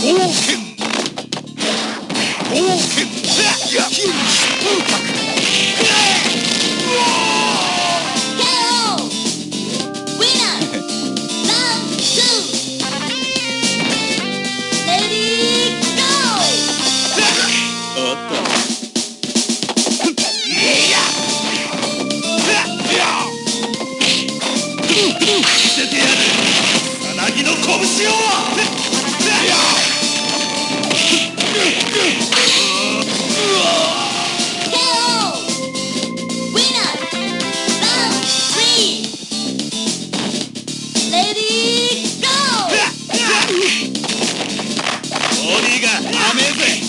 貢献貢献 Yeah. impact! オーディが甘えぜ